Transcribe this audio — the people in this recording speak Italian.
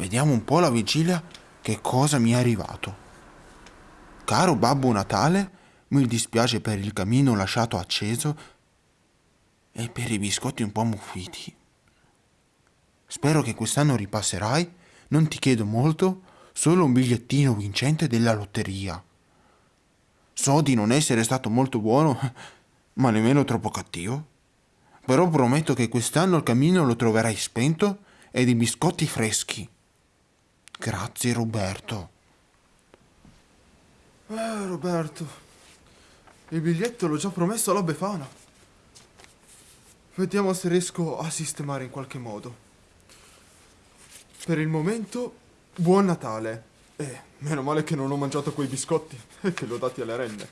Vediamo un po' la vigilia che cosa mi è arrivato. Caro Babbo Natale, mi dispiace per il camino lasciato acceso e per i biscotti un po' muffiti. Spero che quest'anno ripasserai. Non ti chiedo molto, solo un bigliettino vincente della lotteria. So di non essere stato molto buono, ma nemmeno troppo cattivo. Però prometto che quest'anno il cammino lo troverai spento e di biscotti freschi. Grazie Roberto. Eh, Roberto, il biglietto l'ho già promesso alla Befana. Vediamo se riesco a sistemare in qualche modo. Per il momento, buon Natale. E meno male che non ho mangiato quei biscotti e che li ho dati alle renne.